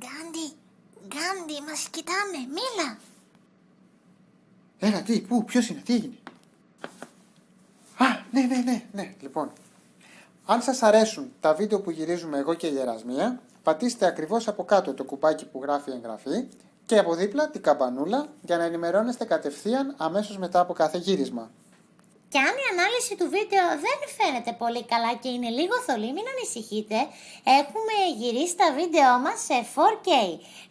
Γκάντι, Γκάντι, μας κοιτάνε, μίλα. Έλα, τι, πού, ποιος είναι, τι έγινε; Α, ναι, ναι, ναι, ναι, λοιπόν. Αν σας αρέσουν τα βίντεο που γυρίζουμε εγώ και η Ερασμία, πατήστε ακριβώς από κάτω το κουμπάκι που γράφει εγγραφή και από δίπλα την καμπανούλα για να ενημερώνεστε κατευθείαν αμέσως μετά από κάθε γύρισμα. Και αν η ανάλυση του βίντεο δεν φαίνεται πολύ καλά και είναι λίγο θολή, μην ανησυχείτε. Έχουμε γυρίσει τα βίντεο μας σε 4K.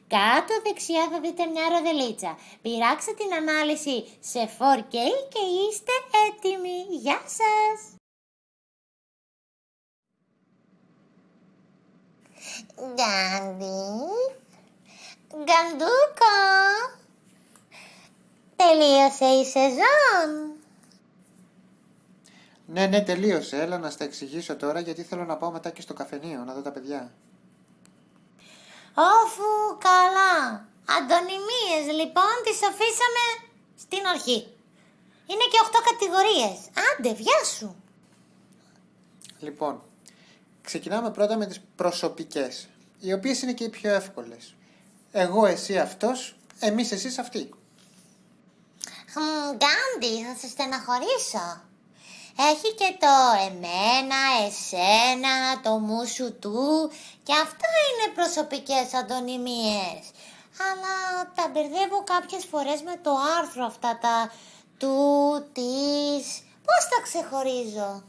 Κάτω δεξιά θα δείτε μια ροδελίτσα. Πειράξτε την ανάλυση σε 4K και είστε έτοιμοι. Γεια σας! Γκάντι, Γκαντούκο, τελείωσε η σεζόν. Ναι, ναι, τελείωσε. Έλα να στα εξηγήσω τώρα γιατί θέλω να πάω μετά και στο καφενείο να δω τα παιδιά. Όφου καλά. Αντωνυμίες λοιπόν τις αφήσαμε στην αρχή. Είναι και 8 κατηγορίες. Άντε, βιά σου. Λοιπόν, ξεκινάμε πρώτα με τις προσωπικές, οι οποίες είναι και οι πιο εύκολες. Εγώ, εσύ αυτός, εμείς εσείς αυτοί. Χμ, Γκάντι, θα σε στεναχωρήσω. Έχει και το εμένα, εσένα, το μου σου του και αυτά είναι προσωπικές αντωνυμίες. Αλλά τα μπερδεύω κάποιες φορές με το άρθρο αυτά τα του, της. Πώς τα ξεχωρίζω;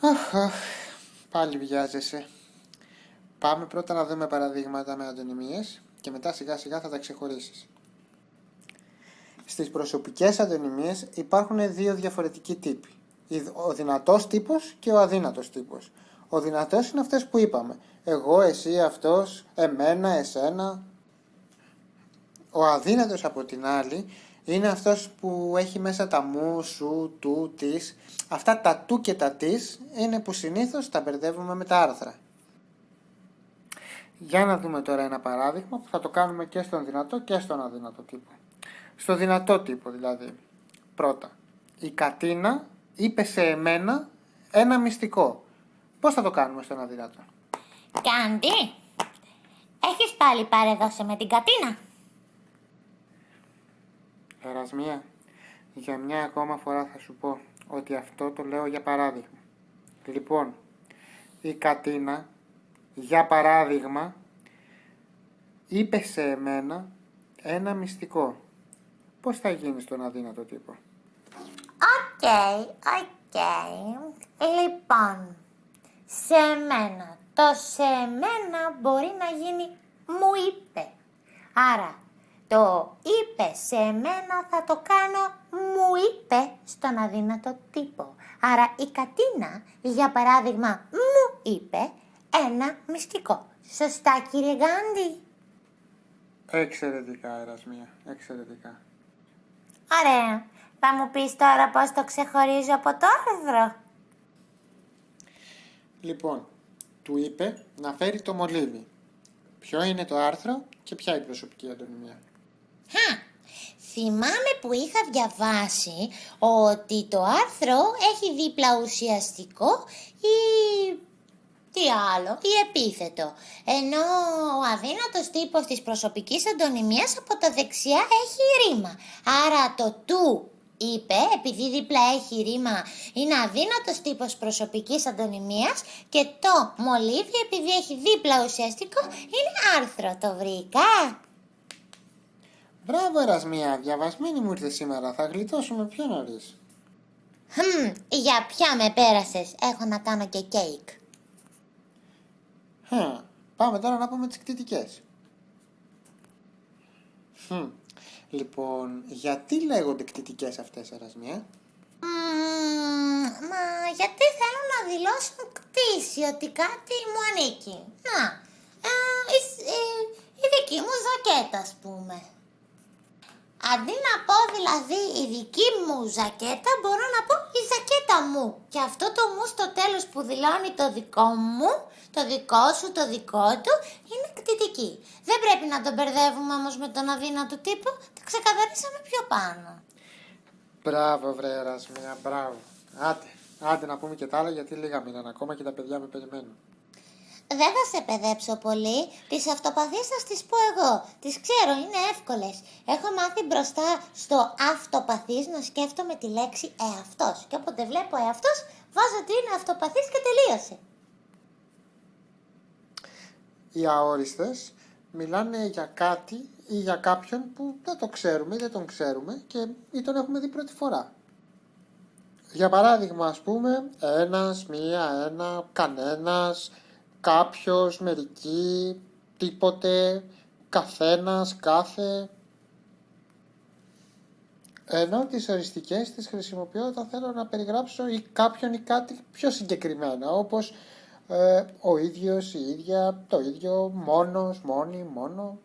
Αχ, αχ, πάλι βιάζεσαι. Πάμε πρώτα να δούμε παραδείγματα με αντωνυμίες και μετά σιγά σιγά θα τα ξεχωρίσεις. Στις προσωπικές αντωνυμίες υπάρχουν δύο διαφορετικοί τύποι. Ο δυνατός τύπος και ο αδύνατος τύπος. Ο δυνατός είναι αυτές που είπαμε. Εγώ, εσύ, αυτός, εμένα, εσένα. Ο αδύνατος από την άλλη είναι αυτός που έχει μέσα τα μου, σου, του, της. Αυτά τα του και τα της είναι που συνήθως τα μπερδεύουμε με τα άρθρα. Για να δούμε τώρα ένα παράδειγμα που θα το κάνουμε και στον δυνατό και στον αδύνατο τύπο. Στο δυνατό τύπο δηλαδή. Πρώτα, η Κατίνα είπε σε εμένα ένα μυστικό. Πώς θα το κάνουμε στον αδυνατό. Κάντι, έχεις πάλι παρεδώσει με την Κατίνα; Ερασμία, για μια ακόμα φορά θα σου πω ότι αυτό το λέω για παράδειγμα. Λοιπόν, η Κατίνα, για παράδειγμα, είπε σε εμένα ένα μυστικό. Πώς θα γίνει στον αδύνατο τύπο; OK, OK. Λοιπόν, σε μένα. Το σε μένα μπορεί να γίνει μου είπε. Άρα, το είπε σε μένα θα το κάνω μου είπε στον αδύνατο τύπο. Άρα η Κατίνα, για παράδειγμα, μου είπε ένα μυστικό. Σωστά κύριε Γκάντι; Εξαιρετικά, Ερασμία, εξαιρετικά. Ωραία. Θα μου πεις τώρα πώς το ξεχωρίζω από το άρθρο. Λοιπόν, του είπε να φέρει το μολύβι. Ποιο είναι το άρθρο και ποια η προσωπική αντωνυμία. Χα, θυμάμαι που είχα διαβάσει ότι το άρθρο έχει δίπλα ουσιαστικό ή τι άλλο, ή επίθετο. Ενώ ο αδύνατος τύπος της προσωπικής αντωνυμίας από τα δεξιά έχει ρήμα. Άρα το του είπε, επειδή δίπλα έχει ρήμα, είναι αδύνατος τύπος προσωπικής αντωνυμίας και το μολύβι, επειδή έχει δίπλα ουσιαστικό, είναι άρθρο. Το βρήκα. Μπράβο, Ερασμία, διαβασμένη μου ήρθε σήμερα. Θα γλιτώσουμε πιο νωρίς. Χμ, για ποια με πέρασες. Έχω να κάνω και κέικ. Χμ, πάμε τώρα να πούμε τις κτητικές. Χμ, Λοιπόν, γιατί λέγονται κτητικές αυτές, Ερασμία; Μμμ, μα γιατί θέλουν να δηλώσουν κτήση, ότι κάτι μου ανήκει. Να, ε, η, η- η δική μου ζακέτα, ας πούμε. Αντί να πω δηλαδή η δική μου ζακέτα, μπορώ να πω η ζακέτα μου. Και αυτό το μου στο τέλος που δηλώνει το δικό μου, το δικό σου, το δικό του, είναι κτητική. Δεν πρέπει να τον μπερδεύουμε όμως με τον αδύνατο τύπο, τα ξεκαθαρίσαμε πιο πάνω. Μπράβο, βρε, Ερασμία, μπράβο. Άντε, άντε να πούμε και τα άλλα γιατί λίγα μείναν ακόμα και τα παιδιά με περιμένουν. Δεν θα σε παιδέψω πολύ. Τις αυτοπαθείς θα τις πω εγώ. Τις ξέρω, είναι εύκολες. Έχω μάθει μπροστά στο αυτοπαθής να σκέφτομαι τη λέξη εαυτός. Και όποτε βλέπω εαυτός, βάζω ότι είναι αυτοπαθής και τελείωσε. Οι αόριστες μιλάνε για κάτι ή για κάποιον που δεν το ξέρουμε ή δεν τον ξέρουμε και ή τον έχουμε δει πρώτη φορά. Για παράδειγμα, ας πούμε, ένας, μία, ένα, κανένας, κάποιος, μερικοί, τίποτε, καθένας, κάθε. Ενώ τις οριστικές τις χρησιμοποιώ όταν θέλω να περιγράψω ή κάποιον ή κάτι πιο συγκεκριμένα, όπως ε, ο ίδιος, η ίδια, το ίδιο, μόνος, μόνη, μόνο.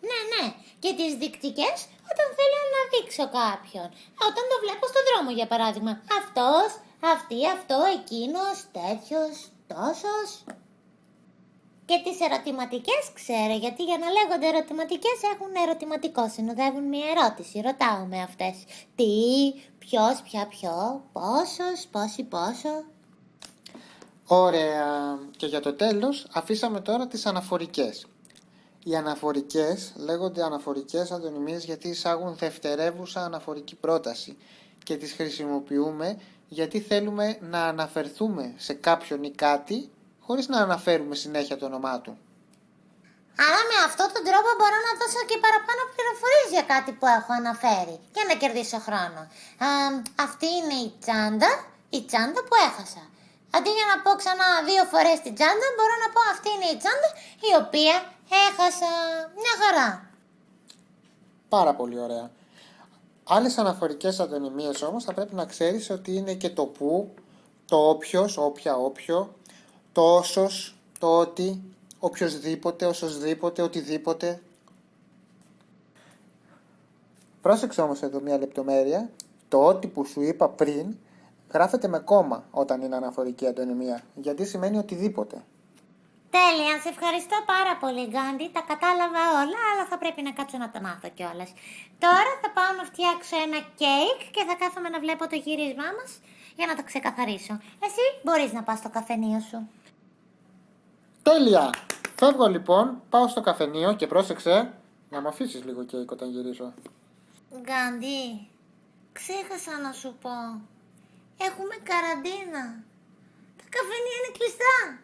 Ναι, ναι. Και τις δικτικές όταν θέλω να δείξω κάποιον. Όταν το βλέπω στον δρόμο, για παράδειγμα. Αυτός, αυτή, αυτό, εκείνος, τέτοιος, τόσος. Και τις ερωτηματικές ξέρω, γιατί για να λέγονται ερωτηματικές έχουν ερωτηματικό, συνοδεύουν μια ερώτηση. Ρωτάω με αυτές. Τι, ποιος, ποια, ποιο, πόσος, πόσοι, πόσο. Ωραία. Και για το τέλος αφήσαμε τώρα τις αναφορικές. Οι αναφορικές λέγονται αναφορικές αντωνυμίες γιατί εισάγουν δευτερεύουσα αναφορική πρόταση και τις χρησιμοποιούμε γιατί θέλουμε να αναφερθούμε σε κάποιον ή κάτι χωρίς να αναφέρουμε συνέχεια το όνομά του. Άρα με αυτόν τον τρόπο μπορώ να δώσω και παραπάνω πληροφορίες για κάτι που έχω αναφέρει για να κερδίσω χρόνο. Α, αυτή είναι η τσάντα, η τσάντα που έχασα. Αντί για να πω ξανά δύο φορές την τσάντα, μπορώ να πω αυτή είναι η τσάντα η οποία έχασα μια χαρά. Πάρα πολύ ωραία. Άλλες αναφορικές αντωνυμίες όμως θα πρέπει να ξέρεις ότι είναι και το που, το όποιος, όποια, όποιο, το όσος, το ότι, οποιοδήποτε, όσοσδήποτε, οτιδήποτε. Πρόσεξε όμως εδώ μια λεπτομέρεια. Το ότι που σου είπα πριν γράφεται με κόμμα όταν είναι αναφορική αντωνυμία, γιατί σημαίνει οτιδήποτε. Τέλεια, σε ευχαριστώ πάρα πολύ Γκάντι, τα κατάλαβα όλα, αλλά θα πρέπει να κάτσω να τα μάθω κιόλας. Τώρα θα πάω να φτιάξω ένα κέικ και θα κάθομαι να βλέπω το γύρισμά μας για να το ξεκαθαρίσω. Εσύ μπορείς να πας στο καφενείο σου. Τέλεια! Φεύγω λοιπόν, πάω στο καφενείο και πρόσεξε να μου αφήσεις λίγο κέικ όταν γυρίσω. Γκάντι, ξέχασα να σου πω. Έχουμε καραντίνα. Τα καφενεία είναι κλειστά.